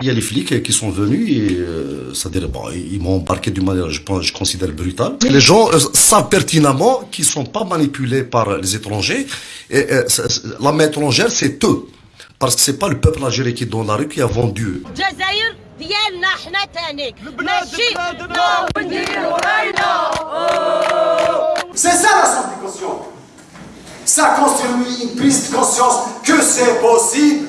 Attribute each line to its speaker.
Speaker 1: Il y a les flics qui sont venus et euh, c'est-à-dire bon, ils m'ont embarqué d'une manière, je pense, je considère brutale. Les gens euh, savent pertinemment qu'ils sont pas manipulés par les étrangers. Et euh, c'est- c'est- la main étrangère, c'est eux, parce que c'est pas le peuple algérien qui est dans la rue qui a vendu.
Speaker 2: الجزائر ديالنا حنا تانيك ماشي
Speaker 3: C'est ça la simplification. Ça construit une prise de conscience que c'est possible.